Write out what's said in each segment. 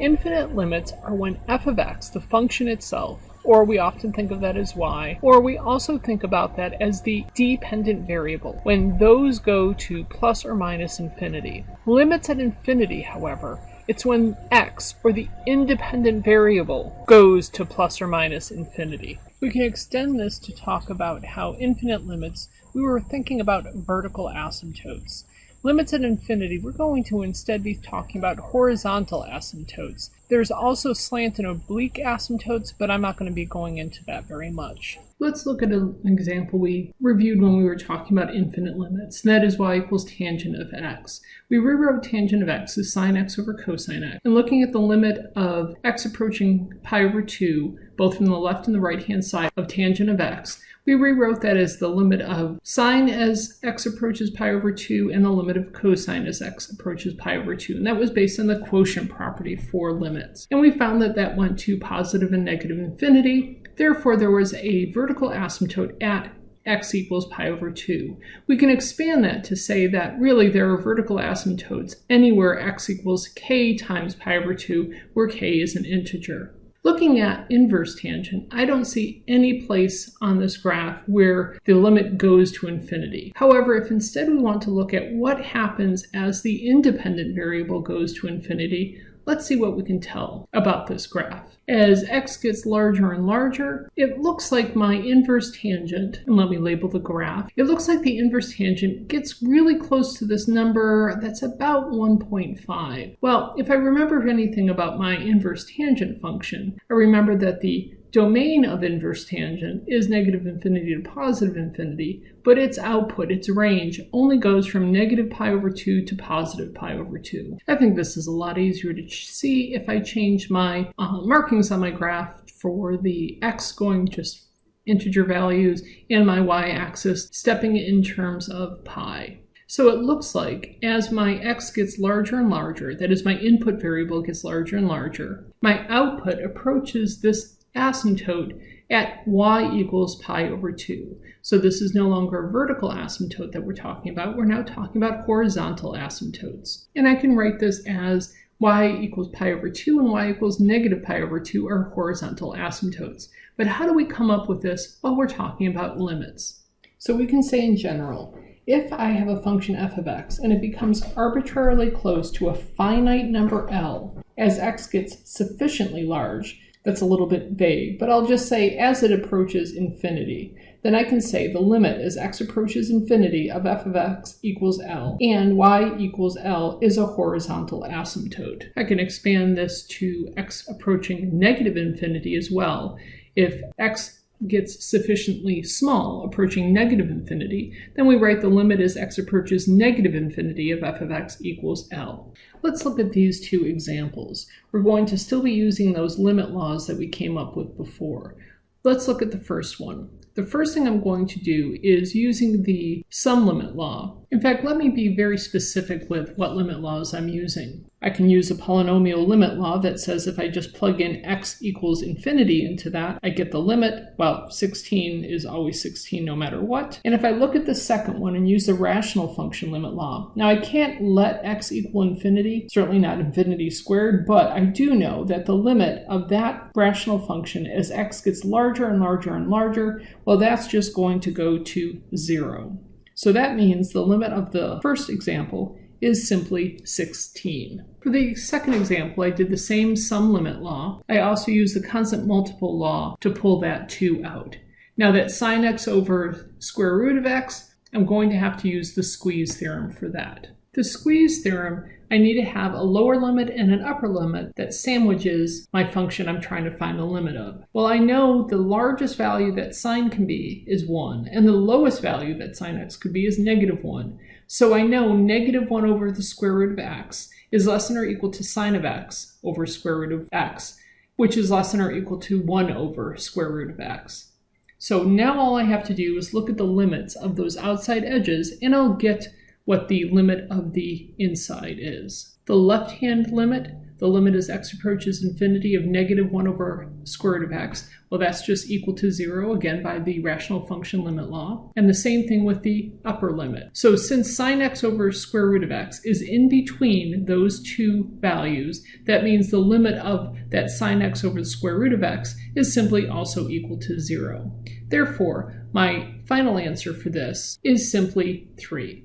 Infinite limits are when f of x, the function itself, or we often think of that as y, or we also think about that as the dependent variable, when those go to plus or minus infinity. Limits at infinity, however, it's when x, or the independent variable, goes to plus or minus infinity. We can extend this to talk about how infinite limits, we were thinking about vertical asymptotes. Limits at infinity, we're going to instead be talking about horizontal asymptotes. There's also slant and oblique asymptotes, but I'm not going to be going into that very much. Let's look at an example we reviewed when we were talking about infinite limits, that is y equals tangent of x. We rewrote tangent of x as sine x over cosine x, and looking at the limit of x approaching pi over 2, both from the left and the right hand side of tangent of x, we rewrote that as the limit of sine as x approaches pi over 2 and the limit of cosine as x approaches pi over 2. And that was based on the quotient property for limits. And we found that that went to positive and negative infinity. Therefore, there was a vertical asymptote at x equals pi over 2. We can expand that to say that really there are vertical asymptotes anywhere x equals k times pi over 2, where k is an integer. Looking at inverse tangent, I don't see any place on this graph where the limit goes to infinity. However, if instead we want to look at what happens as the independent variable goes to infinity, Let's see what we can tell about this graph. As x gets larger and larger, it looks like my inverse tangent, and let me label the graph, it looks like the inverse tangent gets really close to this number that's about 1.5. Well, if I remember anything about my inverse tangent function, I remember that the domain of inverse tangent is negative infinity to positive infinity, but its output, its range, only goes from negative pi over 2 to positive pi over 2. I think this is a lot easier to see if I change my uh, markings on my graph for the x going just integer values and my y-axis stepping in terms of pi. So it looks like as my x gets larger and larger, that is my input variable gets larger and larger, my output approaches this asymptote at y equals pi over 2. So this is no longer a vertical asymptote that we're talking about. We're now talking about horizontal asymptotes. And I can write this as y equals pi over 2 and y equals negative pi over 2 are horizontal asymptotes. But how do we come up with this? Well, we're talking about limits. So we can say in general, if I have a function f of x and it becomes arbitrarily close to a finite number L as x gets sufficiently large, that's a little bit vague, but I'll just say as it approaches infinity, then I can say the limit as x approaches infinity of f of x equals L, and y equals L is a horizontal asymptote. I can expand this to x approaching negative infinity as well. If x gets sufficiently small, approaching negative infinity, then we write the limit as x approaches negative infinity of f of x equals L. Let's look at these two examples. We're going to still be using those limit laws that we came up with before. Let's look at the first one. The first thing I'm going to do is using the sum limit law. In fact, let me be very specific with what limit laws I'm using. I can use a polynomial limit law that says if I just plug in x equals infinity into that, I get the limit. Well, 16 is always 16 no matter what. And if I look at the second one and use the rational function limit law, now I can't let x equal infinity, certainly not infinity squared, but I do know that the limit of that rational function as x gets larger and larger and larger, well, that's just going to go to zero. So that means the limit of the first example is simply 16. For the second example, I did the same sum limit law. I also used the constant multiple law to pull that 2 out. Now that sine x over square root of x, I'm going to have to use the squeeze theorem for that. The squeeze theorem, I need to have a lower limit and an upper limit that sandwiches my function I'm trying to find the limit of. Well, I know the largest value that sine can be is 1, and the lowest value that sine x could be is negative 1. So I know negative 1 over the square root of x is less than or equal to sine of x over square root of x, which is less than or equal to 1 over square root of x. So now all I have to do is look at the limits of those outside edges and I'll get what the limit of the inside is. The left-hand limit the limit as x approaches infinity of negative 1 over square root of x, well, that's just equal to 0, again, by the rational function limit law. And the same thing with the upper limit. So since sine x over square root of x is in between those two values, that means the limit of that sine x over the square root of x is simply also equal to 0. Therefore, my final answer for this is simply 3.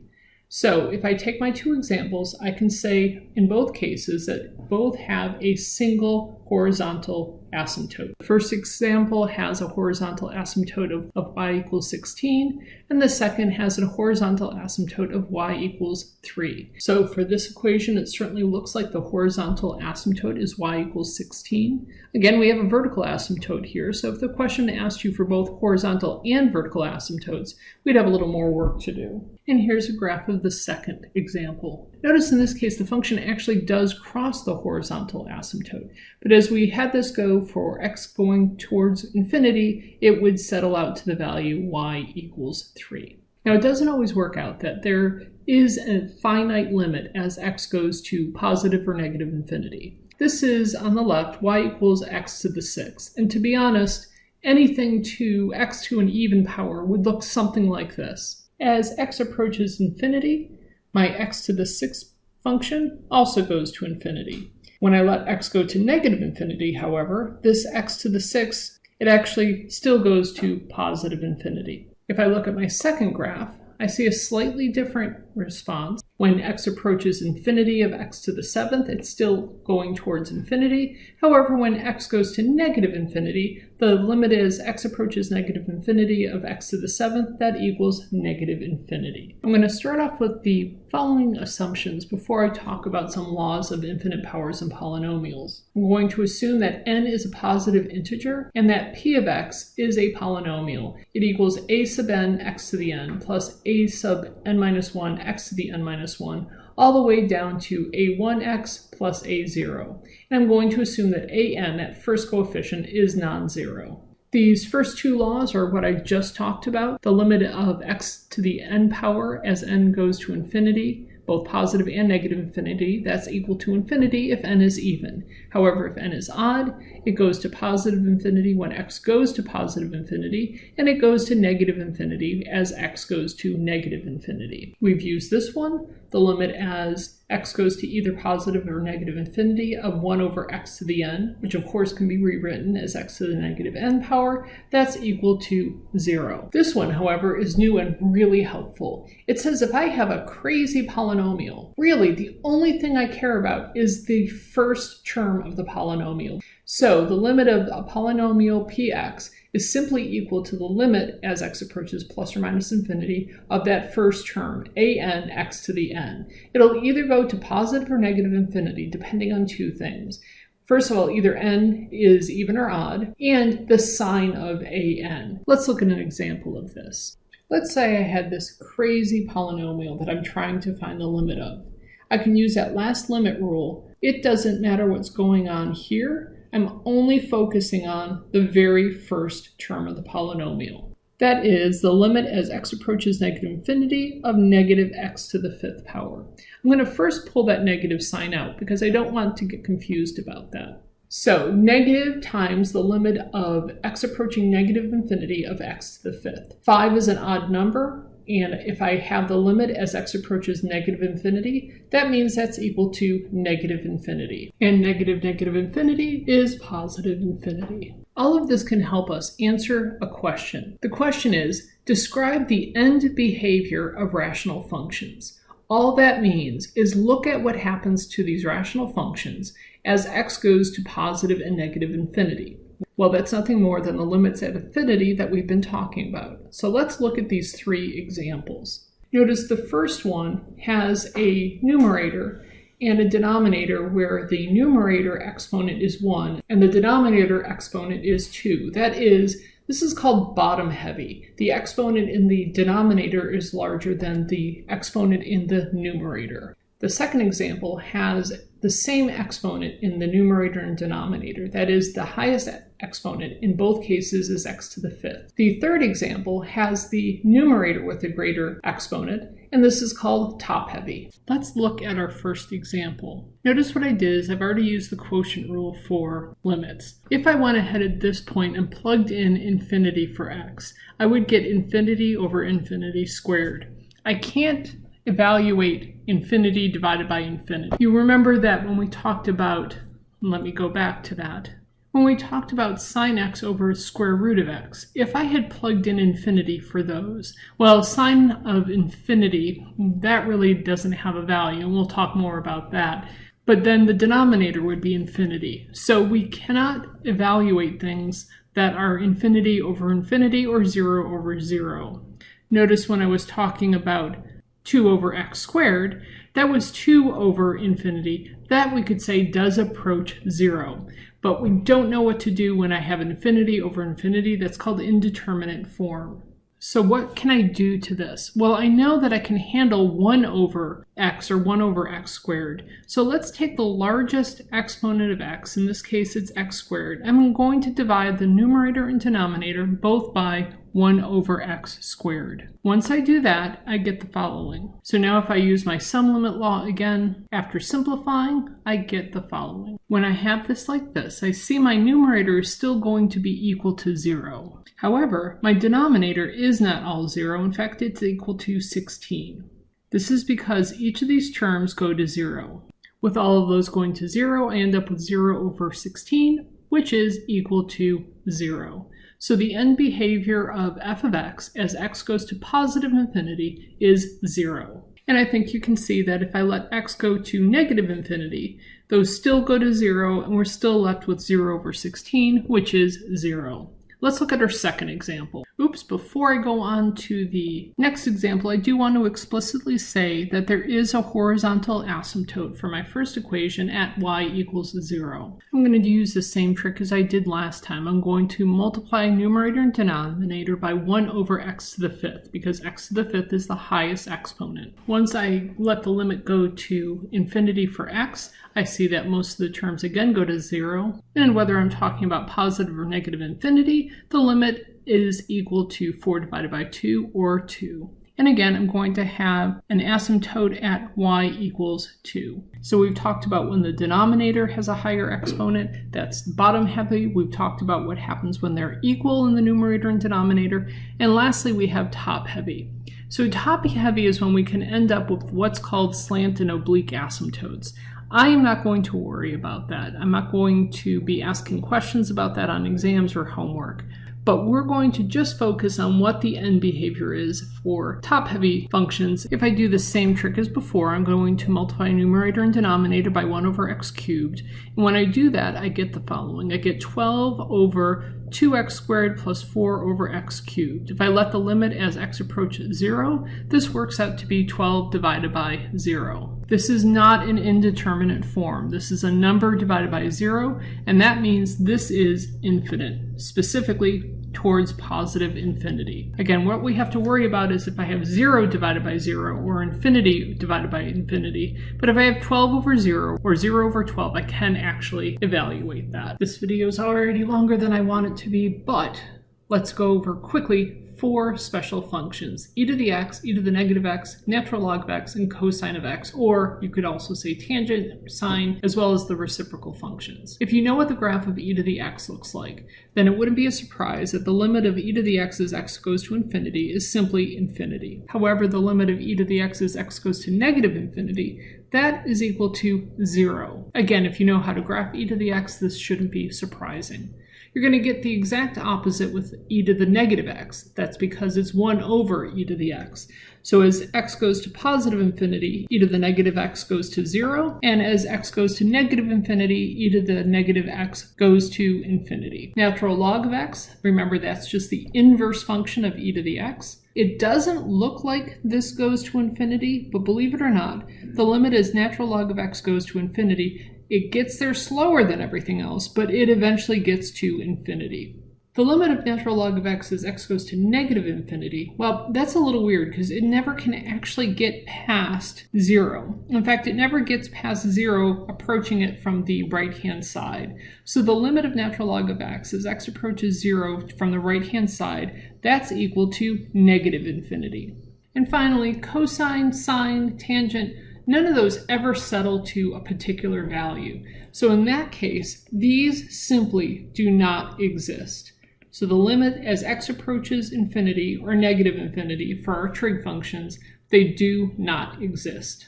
So if I take my two examples, I can say in both cases that both have a single horizontal asymptote. The first example has a horizontal asymptote of, of y equals 16, and the second has a horizontal asymptote of y equals 3. So for this equation, it certainly looks like the horizontal asymptote is y equals 16. Again, we have a vertical asymptote here, so if the question asked you for both horizontal and vertical asymptotes, we'd have a little more work to do. And here's a graph of the second example. Notice in this case, the function actually does cross the horizontal asymptote. But as we had this go for x going towards infinity, it would settle out to the value y equals 3. Now, it doesn't always work out that there is a finite limit as x goes to positive or negative infinity. This is, on the left, y equals x to the sixth. And to be honest, anything to x to an even power would look something like this. As x approaches infinity, my x to the sixth function also goes to infinity. When I let x go to negative infinity, however, this x to the sixth, it actually still goes to positive infinity. If I look at my second graph, I see a slightly different response. When x approaches infinity of x to the seventh, it's still going towards infinity. However, when x goes to negative infinity, the limit is x approaches negative infinity of x to the seventh, that equals negative infinity. I'm going to start off with the following assumptions before I talk about some laws of infinite powers and polynomials. I'm going to assume that n is a positive integer and that p of x is a polynomial. It equals a sub n x to the n plus a sub n minus 1 x to the n minus 1 all the way down to a1x plus a0. And I'm going to assume that an, that first coefficient, is non-zero. These first two laws are what I just talked about, the limit of x to the n power as n goes to infinity, both positive and negative infinity, that's equal to infinity if n is even. However, if n is odd, it goes to positive infinity when x goes to positive infinity, and it goes to negative infinity as x goes to negative infinity. We've used this one, the limit as x goes to either positive or negative infinity of 1 over x to the n, which of course can be rewritten as x to the negative n power, that's equal to 0. This one, however, is new and really helpful. It says if I have a crazy polynomial, really the only thing I care about is the first term of the polynomial. So the limit of a polynomial px is simply equal to the limit as x approaches plus or minus infinity of that first term, a n x to the n. It'll either go to positive or negative infinity, depending on two things. First of all, either n is even or odd, and the sign of a n. Let's look at an example of this. Let's say I had this crazy polynomial that I'm trying to find the limit of. I can use that last limit rule. It doesn't matter what's going on here I'm only focusing on the very first term of the polynomial. That is the limit as x approaches negative infinity of negative x to the fifth power. I'm going to first pull that negative sign out because I don't want to get confused about that. So negative times the limit of x approaching negative infinity of x to the fifth. 5 is an odd number, and if I have the limit as x approaches negative infinity, that means that's equal to negative infinity. And negative negative infinity is positive infinity. All of this can help us answer a question. The question is, describe the end behavior of rational functions. All that means is look at what happens to these rational functions as x goes to positive and negative infinity. Well, that's nothing more than the limits at infinity that we've been talking about. So let's look at these three examples. Notice the first one has a numerator and a denominator where the numerator exponent is 1 and the denominator exponent is 2. That is, this is called bottom heavy. The exponent in the denominator is larger than the exponent in the numerator. The second example has the same exponent in the numerator and denominator. That is, the highest exponent in both cases is x to the fifth. The third example has the numerator with a greater exponent, and this is called top-heavy. Let's look at our first example. Notice what I did is I've already used the quotient rule for limits. If I went ahead at this point and plugged in infinity for x, I would get infinity over infinity squared. I can't evaluate infinity divided by infinity. You remember that when we talked about, let me go back to that, when we talked about sine x over square root of x, if I had plugged in infinity for those, well, sine of infinity, that really doesn't have a value, and we'll talk more about that. But then the denominator would be infinity. So we cannot evaluate things that are infinity over infinity or 0 over 0. Notice when I was talking about 2 over x squared, that was 2 over infinity. That we could say does approach 0. But we don't know what to do when I have infinity over infinity. That's called indeterminate form. So what can I do to this? Well, I know that I can handle 1 over x or 1 over x squared. So let's take the largest exponent of x, in this case it's x squared. I'm going to divide the numerator and denominator both by 1 over x squared. Once I do that, I get the following. So now if I use my sum limit law again, after simplifying, I get the following. When I have this like this, I see my numerator is still going to be equal to 0. However, my denominator is not all 0. In fact, it's equal to 16. This is because each of these terms go to 0. With all of those going to 0, I end up with 0 over 16, which is equal to 0. So the end behavior of f of x as x goes to positive infinity is 0. And I think you can see that if I let x go to negative infinity, those still go to 0 and we're still left with 0 over 16, which is 0. Let's look at our second example. Oops, before I go on to the next example, I do want to explicitly say that there is a horizontal asymptote for my first equation at y equals 0. I'm going to use the same trick as I did last time. I'm going to multiply numerator and denominator by 1 over x to the fifth, because x to the fifth is the highest exponent. Once I let the limit go to infinity for x, I see that most of the terms again go to 0. And whether I'm talking about positive or negative infinity, the limit is equal to 4 divided by 2 or 2. And again, I'm going to have an asymptote at y equals 2. So we've talked about when the denominator has a higher exponent, that's bottom heavy. We've talked about what happens when they're equal in the numerator and denominator. And lastly, we have top heavy. So top heavy is when we can end up with what's called slant and oblique asymptotes. I am not going to worry about that. I'm not going to be asking questions about that on exams or homework. But we're going to just focus on what the end behavior is for top-heavy functions. If I do the same trick as before, I'm going to multiply numerator and denominator by 1 over x cubed. And when I do that, I get the following. I get 12 over 2x squared plus 4 over x cubed. If I let the limit as x approaches 0, this works out to be 12 divided by 0. This is not an indeterminate form. This is a number divided by 0, and that means this is infinite, specifically towards positive infinity. Again, what we have to worry about is if I have 0 divided by 0 or infinity divided by infinity. But if I have 12 over 0 or 0 over 12, I can actually evaluate that. This video is already longer than I want it to be, but let's go over quickly four special functions, e to the x, e to the negative x, natural log of x, and cosine of x, or you could also say tangent, sine, as well as the reciprocal functions. If you know what the graph of e to the x looks like, then it wouldn't be a surprise that the limit of e to the x as x goes to infinity is simply infinity. However, the limit of e to the x as x goes to negative infinity, that is equal to zero. Again, if you know how to graph e to the x, this shouldn't be surprising you're going to get the exact opposite with e to the negative x. That's because it's 1 over e to the x. So as x goes to positive infinity, e to the negative x goes to 0, and as x goes to negative infinity, e to the negative x goes to infinity. Natural log of x, remember that's just the inverse function of e to the x. It doesn't look like this goes to infinity, but believe it or not, the limit as natural log of x goes to infinity it gets there slower than everything else, but it eventually gets to infinity. The limit of natural log of x as x goes to negative infinity, well, that's a little weird because it never can actually get past zero. In fact, it never gets past zero approaching it from the right-hand side. So the limit of natural log of x as x approaches zero from the right-hand side, that's equal to negative infinity. And finally, cosine, sine, tangent, none of those ever settle to a particular value. So in that case, these simply do not exist. So the limit as x approaches infinity or negative infinity for our trig functions, they do not exist.